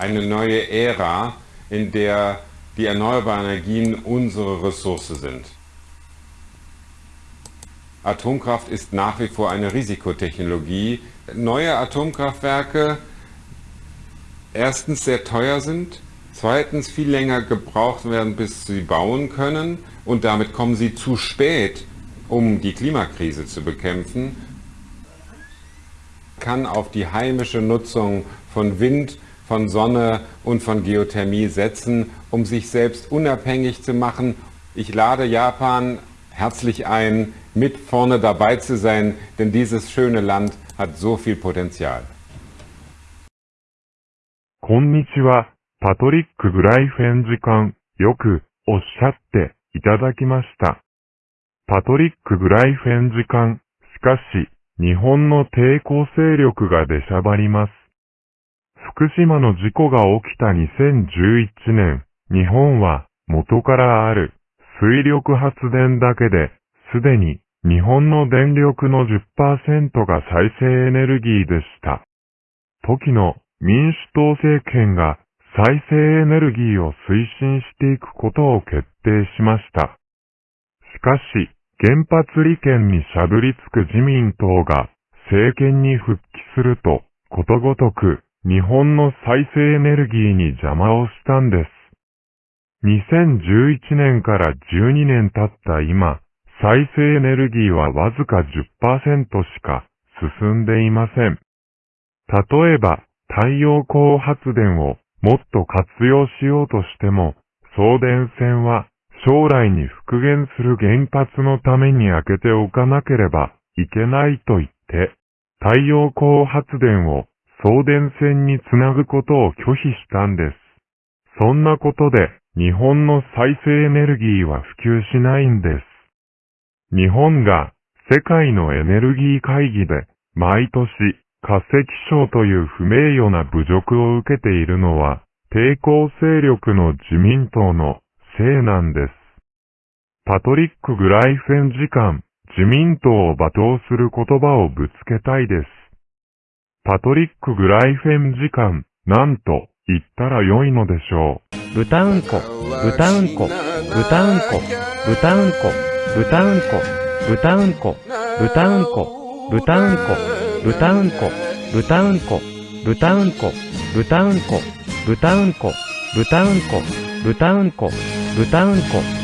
eine neue Ära, in der die erneuerbaren Energien unsere Ressource sind. Atomkraft ist nach wie vor eine Risikotechnologie. Neue Atomkraftwerke erstens sehr teuer sind, zweitens viel länger gebraucht werden, bis sie bauen können und damit kommen sie zu spät, um die Klimakrise zu bekämpfen, kann auf die heimische Nutzung von Wind, von Sonne und von Geothermie setzen, um sich selbst unabhängig zu machen. Ich lade Japan herzlich ein, mit vorne dabei zu sein, denn dieses schöne Land hat so viel Potenzial. Konnichiwa, Patrick Greifensikan, yoku oshatte itadakimashita. Patrick Greifensikan, しかし、日本の抵抗勢力が出しゃばります。福島の事故が起きた2011年、日本は元からある水力発電だけで、すでに日本の電力の10%が再生エネルギーでした。時の民主党政権が再生エネルギーを推進していくことを決定しました。しかし、原発利権にしゃぶりつく自民党が政権に復帰すると、ことごとく日本の再生エネルギーに邪魔をしたんです。2011年から12年経った今、再生エネルギーはわずか10%しか進んでいません。例えば、太陽光発電をもっと活用しようとしても、送電線は将来に復元する原発のために開けておかなければいけないと言って、太陽光発電を送電線につなぐことを拒否したんです。そんなことで日本の再生エネルギーは普及しないんです。日本が世界のエネルギー会議で毎年化石賞という不名誉な侮辱を受けているのは抵抗勢力の自民党のせいなんです。パトリック・グライフェン時間、自民党を罵倒する言葉をぶつけたいです。パトリック・グライフェン時間、なんと言ったら良いのでしょう。豚うんこ、豚うんこ、豚うんこ、豚うんこ、豚うんこ、豚うんこ、豚うんこ、豚うんこ、豚うんこ、豚うんこ、豚うんこ、豚うんこ、豚うんこ、豚うんこ、豚うんこ、豚うんこ、